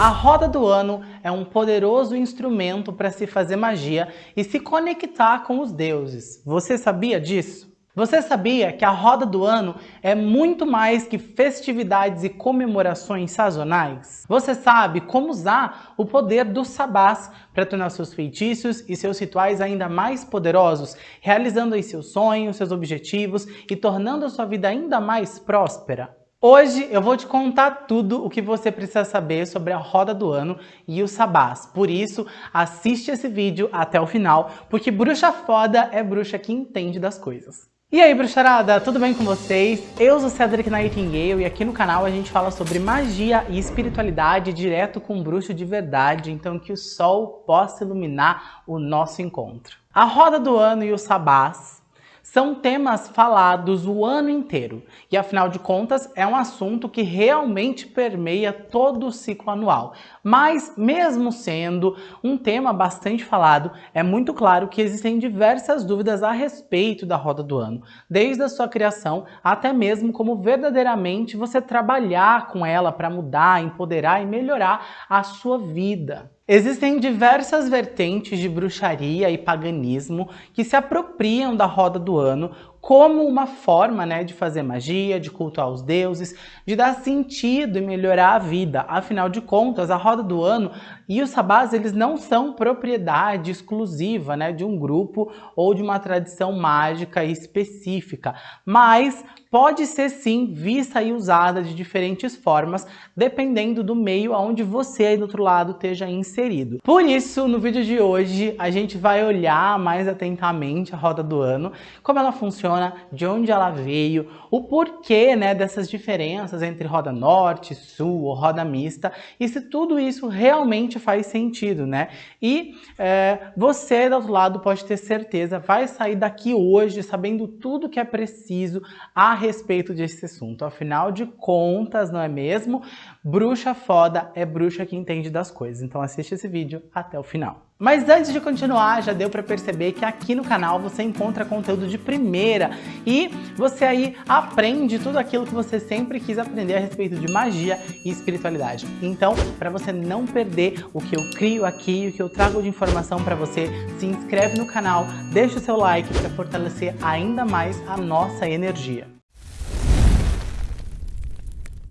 A roda do ano é um poderoso instrumento para se fazer magia e se conectar com os deuses. Você sabia disso? Você sabia que a roda do ano é muito mais que festividades e comemorações sazonais? Você sabe como usar o poder dos sabás para tornar seus feitiços e seus rituais ainda mais poderosos, realizando seus sonhos, seus objetivos e tornando a sua vida ainda mais próspera? Hoje eu vou te contar tudo o que você precisa saber sobre a roda do ano e os sabás. Por isso, assiste esse vídeo até o final, porque bruxa foda é bruxa que entende das coisas. E aí, bruxarada, tudo bem com vocês? Eu sou Cedric Nightingale e aqui no canal a gente fala sobre magia e espiritualidade direto com um bruxo de verdade, então que o sol possa iluminar o nosso encontro. A roda do ano e os sabás são temas falados o ano inteiro e, afinal de contas, é um assunto que realmente permeia todo o ciclo anual. Mas, mesmo sendo um tema bastante falado, é muito claro que existem diversas dúvidas a respeito da roda do ano, desde a sua criação até mesmo como verdadeiramente você trabalhar com ela para mudar, empoderar e melhorar a sua vida. Existem diversas vertentes de bruxaria e paganismo que se apropriam da roda do ano como uma forma né, de fazer magia, de cultuar os deuses, de dar sentido e melhorar a vida. Afinal de contas, a roda do ano e os sabás eles não são propriedade exclusiva né, de um grupo ou de uma tradição mágica específica, mas pode ser sim vista e usada de diferentes formas, dependendo do meio onde você aí do outro lado esteja inserido. Por isso, no vídeo de hoje, a gente vai olhar mais atentamente a roda do ano, como ela funciona, de onde ela veio, o porquê né, dessas diferenças entre roda norte, sul ou roda mista, e se tudo isso realmente faz sentido, né? E é, você, do outro lado, pode ter certeza, vai sair daqui hoje sabendo tudo que é preciso a respeito desse assunto. Afinal de contas, não é mesmo? Bruxa foda é bruxa que entende das coisas. Então assiste esse vídeo até o final. Mas antes de continuar, já deu para perceber que aqui no canal você encontra conteúdo de primeira e você aí aprende tudo aquilo que você sempre quis aprender a respeito de magia e espiritualidade. Então, para você não perder o que eu crio aqui, o que eu trago de informação para você, se inscreve no canal, deixa o seu like para fortalecer ainda mais a nossa energia.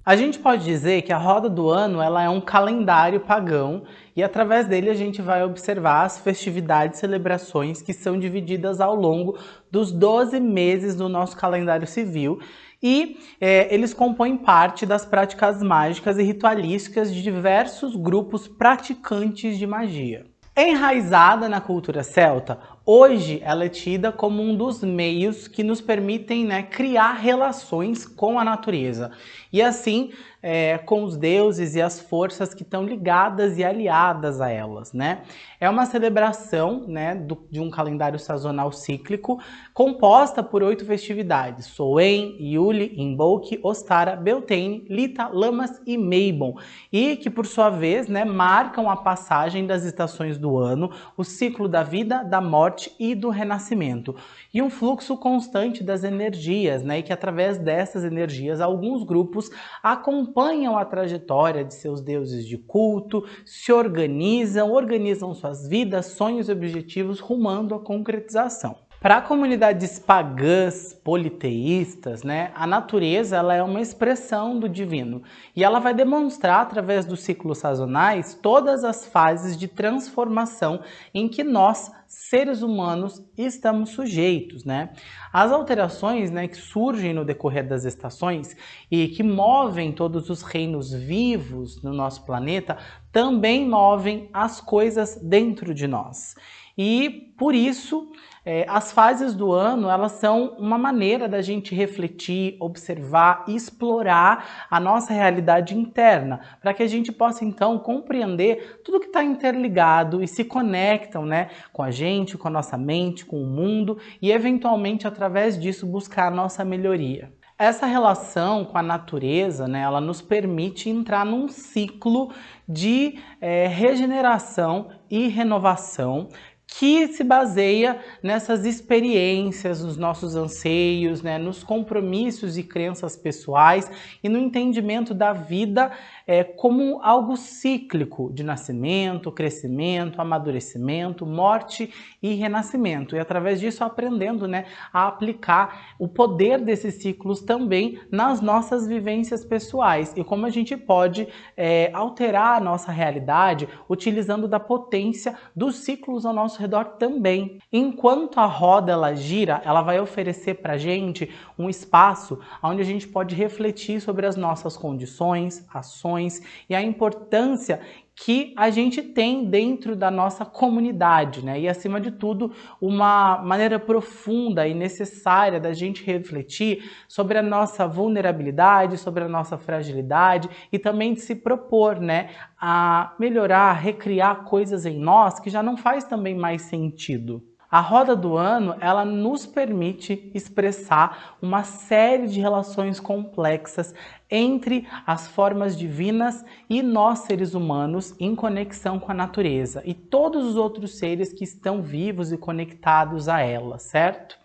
A gente pode dizer que a roda do ano ela é um calendário pagão e através dele a gente vai observar as festividades e celebrações que são divididas ao longo dos 12 meses do nosso calendário civil e é, eles compõem parte das práticas mágicas e ritualísticas de diversos grupos praticantes de magia. Enraizada na cultura celta, hoje ela é tida como um dos meios que nos permitem né, criar relações com a natureza e assim é, com os deuses e as forças que estão ligadas e aliadas a elas. Né? É uma celebração né, do, de um calendário sazonal cíclico composta por oito festividades, Soen, Yuli, Imbolc, Ostara, Beltane, Lita, Lamas e Meibon, e que por sua vez né, marcam a passagem das estações do ano, o ciclo da vida, da morte e do renascimento, e um fluxo constante das energias, né, e que através dessas energias alguns grupos acompanham a trajetória de seus deuses de culto, se organizam, organizam suas vidas, sonhos e objetivos rumando à concretização. Para comunidades pagãs, politeístas, né, a natureza ela é uma expressão do divino e ela vai demonstrar através dos ciclos sazonais todas as fases de transformação em que nós, seres humanos, estamos sujeitos. Né? As alterações né, que surgem no decorrer das estações e que movem todos os reinos vivos no nosso planeta também movem as coisas dentro de nós. E por isso, é, as fases do ano, elas são uma maneira da gente refletir, observar e explorar a nossa realidade interna, para que a gente possa então compreender tudo que está interligado e se conectam né, com a gente, com a nossa mente, com o mundo e eventualmente através disso buscar a nossa melhoria. Essa relação com a natureza, né, ela nos permite entrar num ciclo de é, regeneração e renovação que se baseia nessas experiências, nos nossos anseios, né, nos compromissos e crenças pessoais e no entendimento da vida é, como algo cíclico de nascimento, crescimento, amadurecimento, morte e renascimento. E através disso aprendendo né, a aplicar o poder desses ciclos também nas nossas vivências pessoais e como a gente pode é, alterar a nossa realidade utilizando da potência dos ciclos ao nosso redor também. Enquanto a roda ela gira, ela vai oferecer para a gente um espaço onde a gente pode refletir sobre as nossas condições, ações, e a importância que a gente tem dentro da nossa comunidade, né? E acima de tudo, uma maneira profunda e necessária da gente refletir sobre a nossa vulnerabilidade, sobre a nossa fragilidade e também de se propor, né, a melhorar, recriar coisas em nós que já não faz também mais sentido. A roda do ano, ela nos permite expressar uma série de relações complexas entre as formas divinas e nós seres humanos em conexão com a natureza e todos os outros seres que estão vivos e conectados a ela, certo?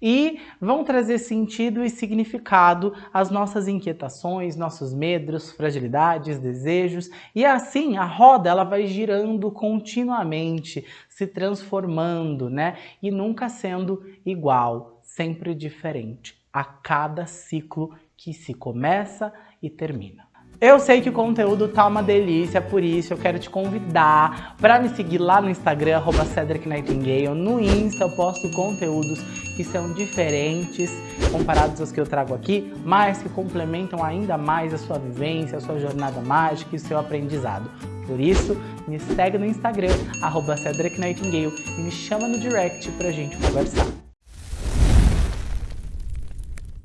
E vão trazer sentido e significado às nossas inquietações, nossos medos, fragilidades, desejos, e assim a roda ela vai girando continuamente, se transformando, né? E nunca sendo igual, sempre diferente, a cada ciclo que se começa e termina. Eu sei que o conteúdo tá uma delícia, por isso eu quero te convidar para me seguir lá no Instagram, arroba Cedric Nightingale. No Insta eu posto conteúdos que são diferentes comparados aos que eu trago aqui, mas que complementam ainda mais a sua vivência, a sua jornada mágica e o seu aprendizado. Por isso, me segue no Instagram, arroba Cedric Nightingale, e me chama no direct pra gente conversar.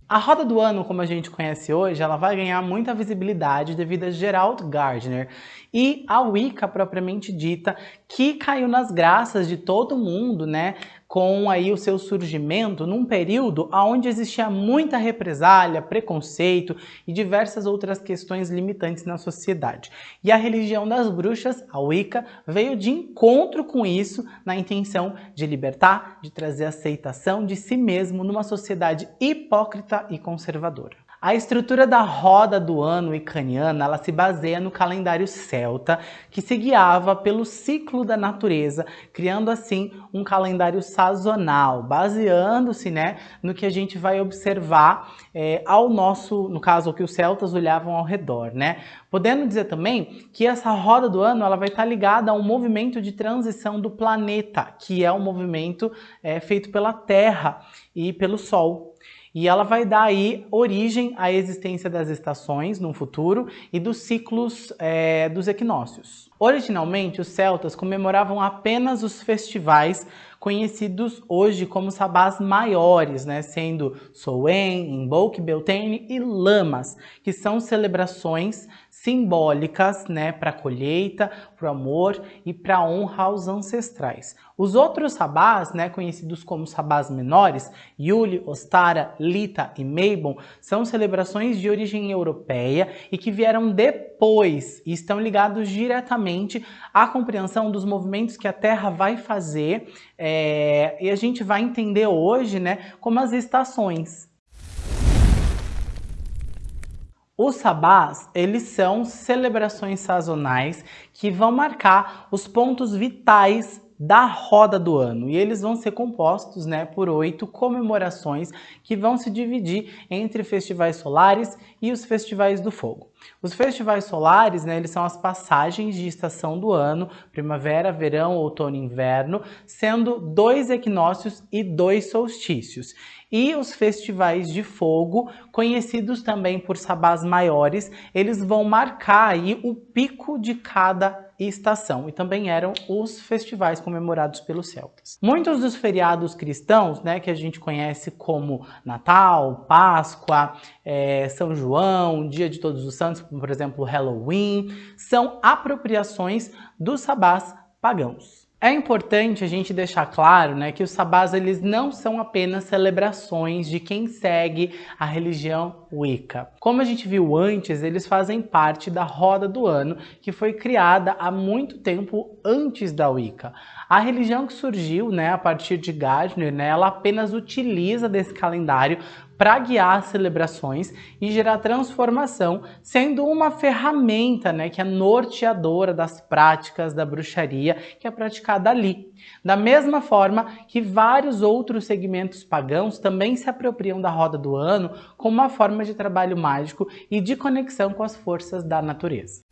A roda do ano, como a gente conhece hoje, ela vai ganhar muita visibilidade devido a Gerald Gardner e a Wicca propriamente dita, que caiu nas graças de todo mundo, né, com aí o seu surgimento num período onde existia muita represália, preconceito e diversas outras questões limitantes na sociedade. E a religião das bruxas, a Wicca, veio de encontro com isso na intenção de libertar, de trazer aceitação de si mesmo numa sociedade hipócrita e conservadora. A estrutura da roda do ano icaniana ela se baseia no calendário celta, que se guiava pelo ciclo da natureza, criando assim um calendário sazonal, baseando-se né, no que a gente vai observar é, ao nosso, no caso, o que os celtas olhavam ao redor. Né? Podendo dizer também que essa roda do ano ela vai estar ligada a um movimento de transição do planeta, que é um movimento é, feito pela Terra e pelo Sol. E ela vai dar aí origem à existência das estações no futuro e dos ciclos é, dos equinócios. Originalmente, os celtas comemoravam apenas os festivais conhecidos hoje como sabás maiores, né, sendo Soen, Imbolc, Beltane e Lamas, que são celebrações simbólicas né, para a colheita, para o amor e para a honra aos ancestrais. Os outros sabás, né, conhecidos como sabás menores, Yuli, Ostara, Lita e Meibon, são celebrações de origem europeia e que vieram depois e estão ligados diretamente à compreensão dos movimentos que a Terra vai fazer é, e a gente vai entender hoje né, como as estações. Os sabás, eles são celebrações sazonais que vão marcar os pontos vitais da roda do ano e eles vão ser compostos né, por oito comemorações que vão se dividir entre festivais solares e os festivais do fogo. Os festivais solares, né, eles são as passagens de estação do ano, primavera, verão, outono e inverno, sendo dois equinócios e dois solstícios. E os festivais de fogo, conhecidos também por sabás maiores, eles vão marcar aí o pico de cada estação e também eram os festivais comemorados pelos celtas. Muitos dos feriados cristãos, né, que a gente conhece como Natal, Páscoa, é, São João, Dia de Todos os Santos, por exemplo, Halloween, são apropriações dos sabás pagãos. É importante a gente deixar claro né, que os sabás eles não são apenas celebrações de quem segue a religião Wicca. Como a gente viu antes, eles fazem parte da roda do ano que foi criada há muito tempo antes da Wicca. A religião que surgiu né, a partir de Gardner, né, ela apenas utiliza desse calendário para guiar celebrações e gerar transformação, sendo uma ferramenta né, que é norteadora das práticas da bruxaria que é praticada ali. Da mesma forma que vários outros segmentos pagãos também se apropriam da roda do ano como uma forma de trabalho mágico e de conexão com as forças da natureza.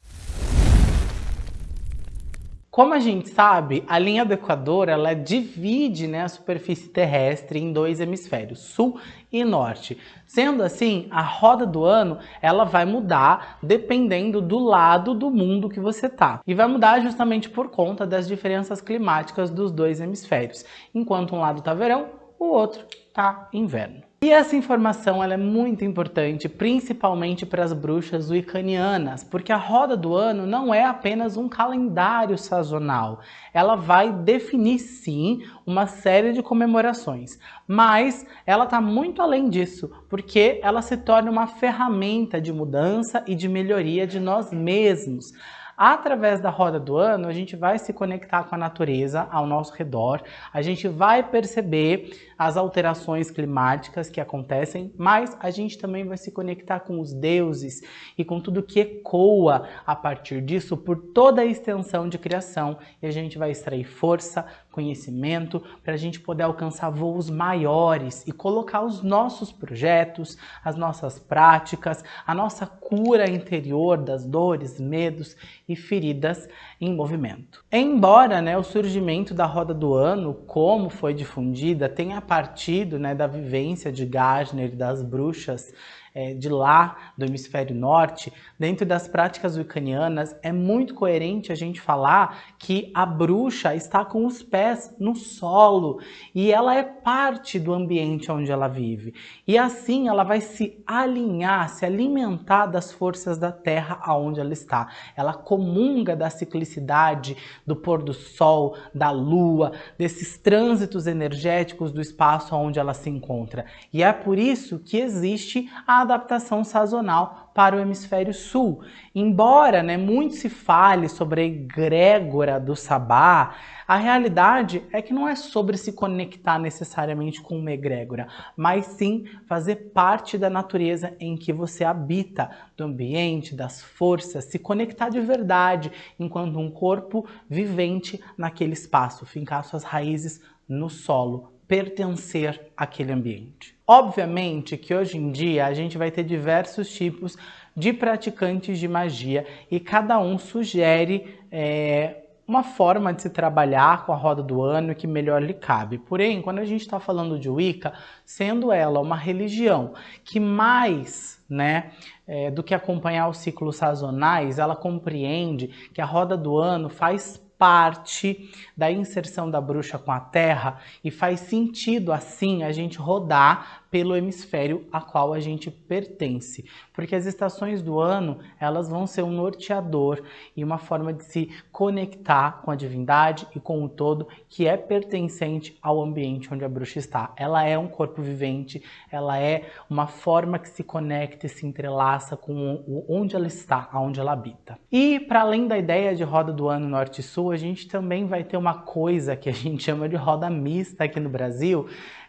Como a gente sabe, a linha do Equador ela divide né, a superfície terrestre em dois hemisférios, sul e norte. Sendo assim, a roda do ano ela vai mudar dependendo do lado do mundo que você tá. E vai mudar justamente por conta das diferenças climáticas dos dois hemisférios. Enquanto um lado tá verão, o outro tá inverno. E essa informação é muito importante, principalmente para as bruxas wiccanianas, porque a roda do ano não é apenas um calendário sazonal. Ela vai definir, sim, uma série de comemorações, mas ela está muito além disso, porque ela se torna uma ferramenta de mudança e de melhoria de nós mesmos. Através da roda do ano, a gente vai se conectar com a natureza ao nosso redor, a gente vai perceber as alterações climáticas que acontecem, mas a gente também vai se conectar com os deuses e com tudo que ecoa a partir disso por toda a extensão de criação. E a gente vai extrair força, conhecimento para a gente poder alcançar voos maiores e colocar os nossos projetos, as nossas práticas, a nossa cura interior das dores, medos e feridas em movimento. Embora né, o surgimento da roda do ano, como foi difundida, tenha partido né, da vivência de Gardner e das bruxas é, de lá, do hemisfério norte, dentro das práticas wiccanianas, é muito coerente a gente falar que a bruxa está com os pés no solo e ela é parte do ambiente onde ela vive. E assim ela vai se alinhar, se alimentar das forças da terra aonde ela está. Ela comunga da ciclicidade, do pôr do sol, da lua, desses trânsitos energéticos do espaço onde ela se encontra. E é por isso que existe a adaptação sazonal para o hemisfério sul. Embora né, muito se fale sobre a egrégora do sabá, a realidade é que não é sobre se conectar necessariamente com uma egrégora, mas sim fazer parte da natureza em que você habita, do ambiente, das forças, se conectar de verdade enquanto um corpo vivente naquele espaço, fincar suas raízes no solo, pertencer àquele ambiente. Obviamente que hoje em dia a gente vai ter diversos tipos de praticantes de magia e cada um sugere é, uma forma de se trabalhar com a roda do ano que melhor lhe cabe. Porém, quando a gente está falando de Wicca, sendo ela uma religião que mais né, é, do que acompanhar os ciclos sazonais, ela compreende que a roda do ano faz parte da inserção da bruxa com a Terra e faz sentido assim a gente rodar pelo hemisfério a qual a gente pertence, porque as estações do ano elas vão ser um norteador e uma forma de se conectar com a divindade e com o todo que é pertencente ao ambiente onde a bruxa está. Ela é um corpo vivente, ela é uma forma que se conecta e se entrelaça com onde ela está, aonde ela habita. E para além da ideia de roda do ano norte-sul, a gente também vai ter uma coisa que a gente chama de roda mista aqui no Brasil,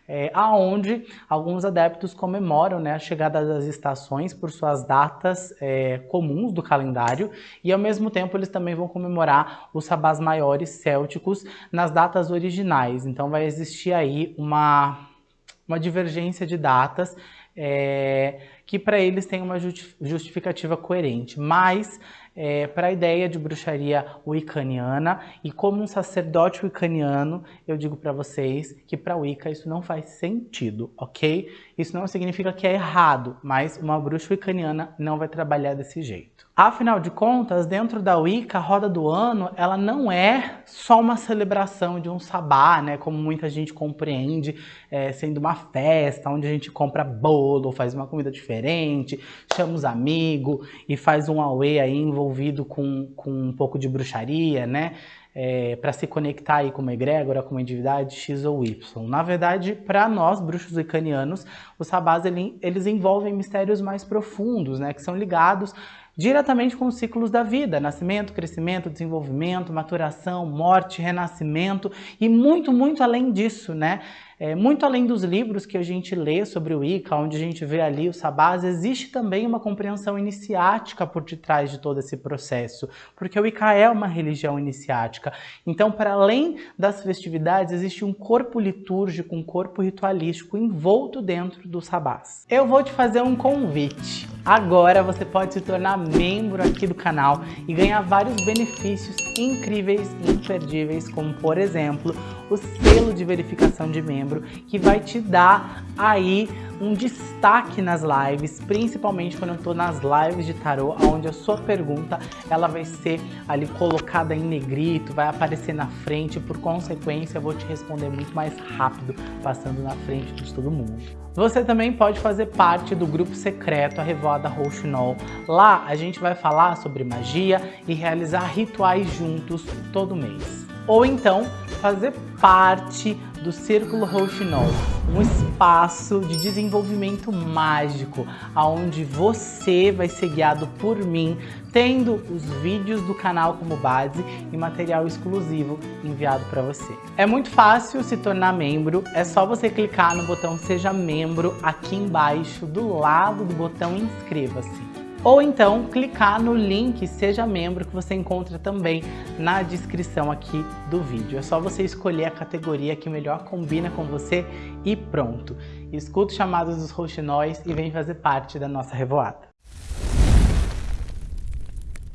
é, aonde alguns adeptos comemoram né, a chegada das estações por suas datas é, comuns do calendário e ao mesmo tempo eles também vão comemorar os sabás maiores célticos nas datas originais. Então vai existir aí uma, uma divergência de datas é, que para eles tem uma justificativa coerente, mas é, para a ideia de bruxaria wiccaniana e como um sacerdote wiccaniano, eu digo para vocês que para Wicca isso não faz sentido, ok? Isso não significa que é errado, mas uma bruxa wiccaniana não vai trabalhar desse jeito. Afinal de contas, dentro da Wicca, a roda do ano, ela não é só uma celebração de um sabá, né? Como muita gente compreende, é, sendo uma festa, onde a gente compra bolo, faz uma comida diferente, chama os amigos e faz um auê aí envolvido com, com um pouco de bruxaria, né? É, para se conectar aí com uma egrégora, com uma divindade X ou Y. Na verdade, para nós, bruxos wicanianos, os sabás ele, eles envolvem mistérios mais profundos, né? Que são ligados diretamente com os ciclos da vida, nascimento, crescimento, desenvolvimento, maturação, morte, renascimento e muito, muito além disso, né? É, muito além dos livros que a gente lê sobre o Wicca, onde a gente vê ali os sabás, existe também uma compreensão iniciática por detrás de todo esse processo, porque o Wicca é uma religião iniciática. Então, para além das festividades, existe um corpo litúrgico, um corpo ritualístico envolto dentro dos sabás. Eu vou te fazer um convite. Agora você pode se tornar membro aqui do canal e ganhar vários benefícios incríveis e imperdíveis, como por exemplo, o selo de verificação de membro, que vai te dar aí um destaque nas lives, principalmente quando eu estou nas lives de tarô, onde a sua pergunta ela vai ser ali colocada em negrito, vai aparecer na frente, por consequência eu vou te responder muito mais rápido, passando na frente de todo mundo. Você também pode fazer parte do grupo secreto A Revoada Rouxinol. Lá a gente vai falar sobre magia e realizar rituais juntos todo mês. Ou então fazer parte do Círculo Rouxinol, um espaço de desenvolvimento mágico, onde você vai ser guiado por mim, tendo os vídeos do canal como base e material exclusivo enviado para você. É muito fácil se tornar membro, é só você clicar no botão Seja Membro aqui embaixo, do lado do botão Inscreva-se ou então clicar no link Seja Membro que você encontra também na descrição aqui do vídeo. É só você escolher a categoria que melhor combina com você e pronto. Escuta os chamados dos roxinóis e vem fazer parte da nossa revoada.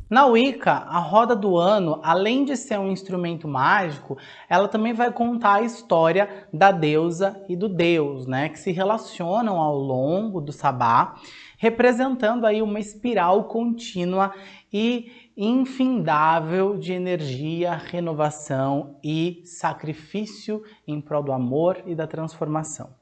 Na Wicca, a roda do ano, além de ser um instrumento mágico, ela também vai contar a história da deusa e do deus, né, que se relacionam ao longo do sabá representando aí uma espiral contínua e infindável de energia, renovação e sacrifício em prol do amor e da transformação.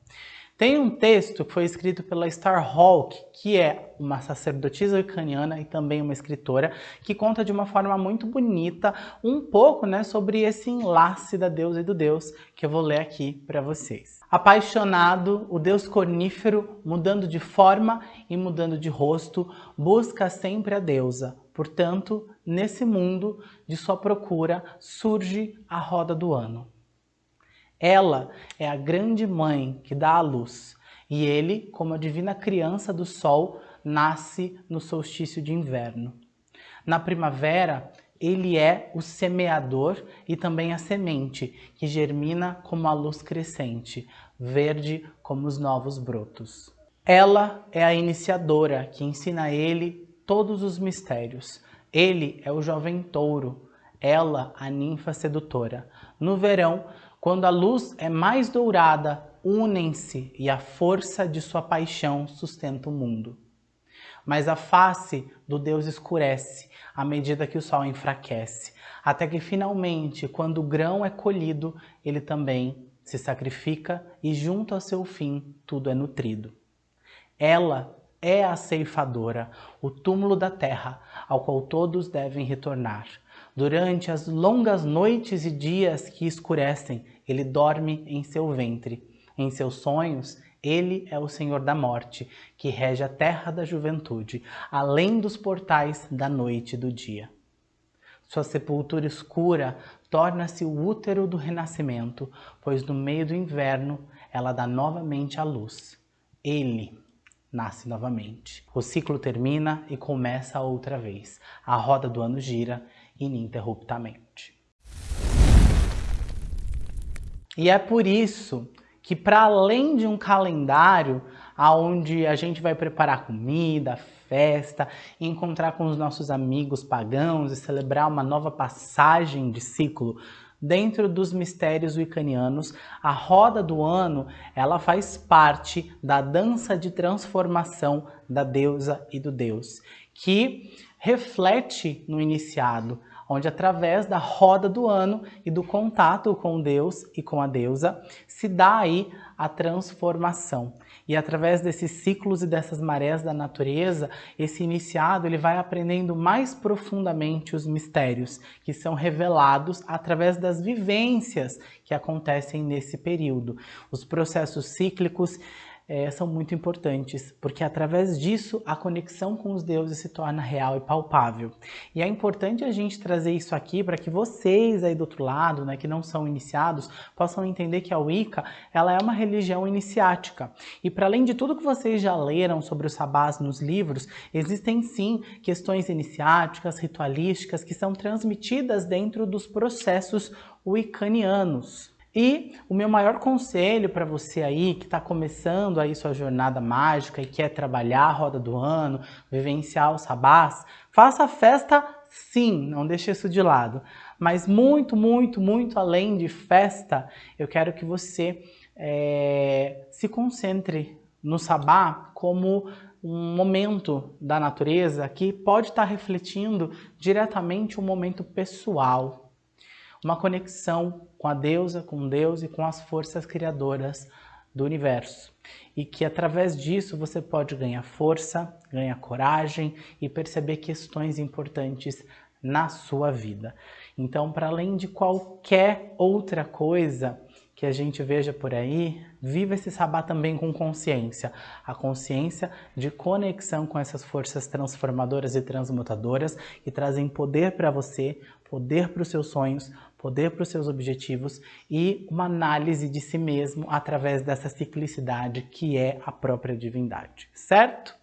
Tem um texto que foi escrito pela Starhawk, que é uma sacerdotisa ucraniana e também uma escritora, que conta de uma forma muito bonita um pouco né, sobre esse enlace da deusa e do deus, que eu vou ler aqui para vocês. Apaixonado, o deus cornífero, mudando de forma e mudando de rosto, busca sempre a deusa. Portanto, nesse mundo de sua procura, surge a roda do ano. Ela é a grande mãe que dá a luz, e ele, como a divina criança do sol, nasce no solstício de inverno. Na primavera, ele é o semeador e também a semente, que germina como a luz crescente, verde como os novos brotos. Ela é a iniciadora que ensina a ele todos os mistérios. Ele é o jovem touro, ela a ninfa sedutora. No verão, quando a luz é mais dourada, unem-se e a força de sua paixão sustenta o mundo. Mas a face do Deus escurece à medida que o sol enfraquece, até que finalmente, quando o grão é colhido, ele também se sacrifica e junto ao seu fim tudo é nutrido. Ela é a ceifadora, o túmulo da terra, ao qual todos devem retornar. Durante as longas noites e dias que escurecem, ele dorme em seu ventre. Em seus sonhos, ele é o Senhor da morte, que rege a terra da juventude, além dos portais da noite e do dia. Sua sepultura escura torna-se o útero do renascimento, pois no meio do inverno ela dá novamente a luz. Ele nasce novamente. O ciclo termina e começa outra vez. A roda do ano gira ininterruptamente. E é por isso que para além de um calendário onde a gente vai preparar comida, festa, encontrar com os nossos amigos pagãos e celebrar uma nova passagem de ciclo, dentro dos mistérios wiccanianos, a roda do ano, ela faz parte da dança de transformação da deusa e do deus, que reflete no iniciado, onde através da roda do ano e do contato com Deus e com a deusa, se dá aí a transformação. E através desses ciclos e dessas marés da natureza, esse iniciado ele vai aprendendo mais profundamente os mistérios que são revelados através das vivências que acontecem nesse período. Os processos cíclicos é, são muito importantes, porque através disso a conexão com os deuses se torna real e palpável. E é importante a gente trazer isso aqui para que vocês aí do outro lado, né, que não são iniciados, possam entender que a Wicca ela é uma religião iniciática. E para além de tudo que vocês já leram sobre os sabás nos livros, existem sim questões iniciáticas, ritualísticas, que são transmitidas dentro dos processos wiccanianos. E o meu maior conselho para você aí que está começando aí sua jornada mágica e quer trabalhar a roda do ano, vivenciar o sabás, faça a festa sim, não deixe isso de lado. Mas muito, muito, muito além de festa, eu quero que você é, se concentre no sabá como um momento da natureza que pode estar tá refletindo diretamente um momento pessoal, uma conexão com a deusa, com Deus e com as forças criadoras do universo. E que através disso você pode ganhar força, ganhar coragem e perceber questões importantes na sua vida. Então, para além de qualquer outra coisa que a gente veja por aí, viva esse sabá também com consciência. A consciência de conexão com essas forças transformadoras e transmutadoras que trazem poder para você, poder para os seus sonhos, poder para os seus objetivos e uma análise de si mesmo através dessa ciclicidade que é a própria divindade, certo?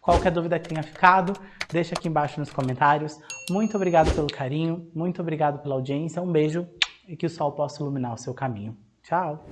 Qualquer dúvida que tenha ficado, deixa aqui embaixo nos comentários. Muito obrigado pelo carinho, muito obrigado pela audiência, um beijo e que o sol possa iluminar o seu caminho. Tchau!